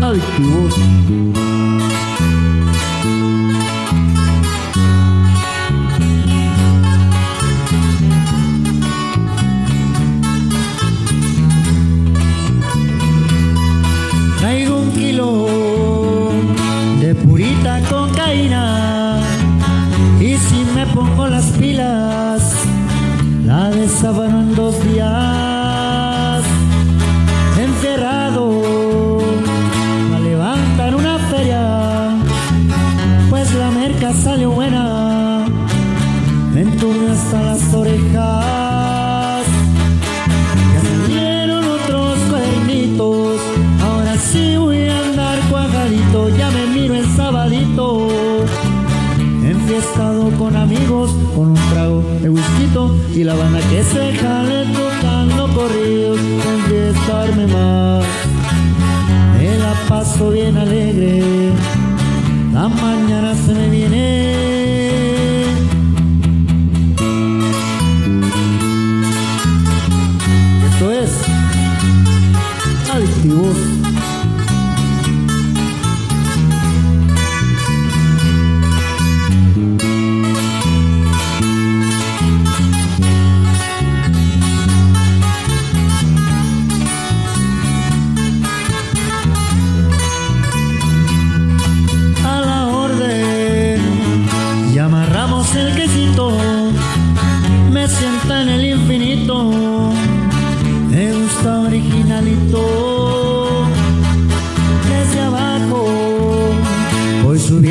Altuos me pongo las pilas, la desabano en dos días. Encerrado, a levantar una feria, pues la merca salió buena, me entume hasta las orejas. Enfiestado con amigos, con un trago de whisky y la banda que se jale tocando corridos, enfiestarme más. Me la paso bien alegre, la mañana se me viene.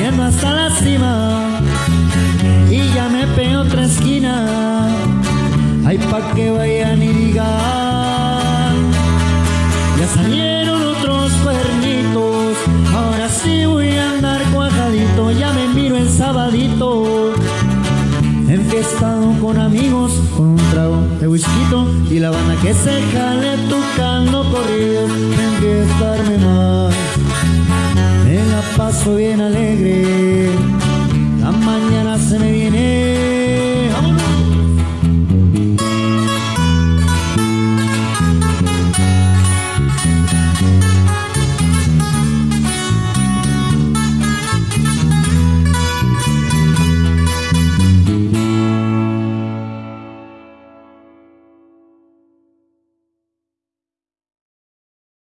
Subiendo hasta la cima. Y ya me pego otra esquina. Ay pa' que vayan y digan ya salieron otros cuernitos, ahora sí voy a andar cuajadito, ya me miro el sabadito. Enfiestado con amigos, con un trago de whisky y la banda que se jale tocando corridos, paso bien alegre,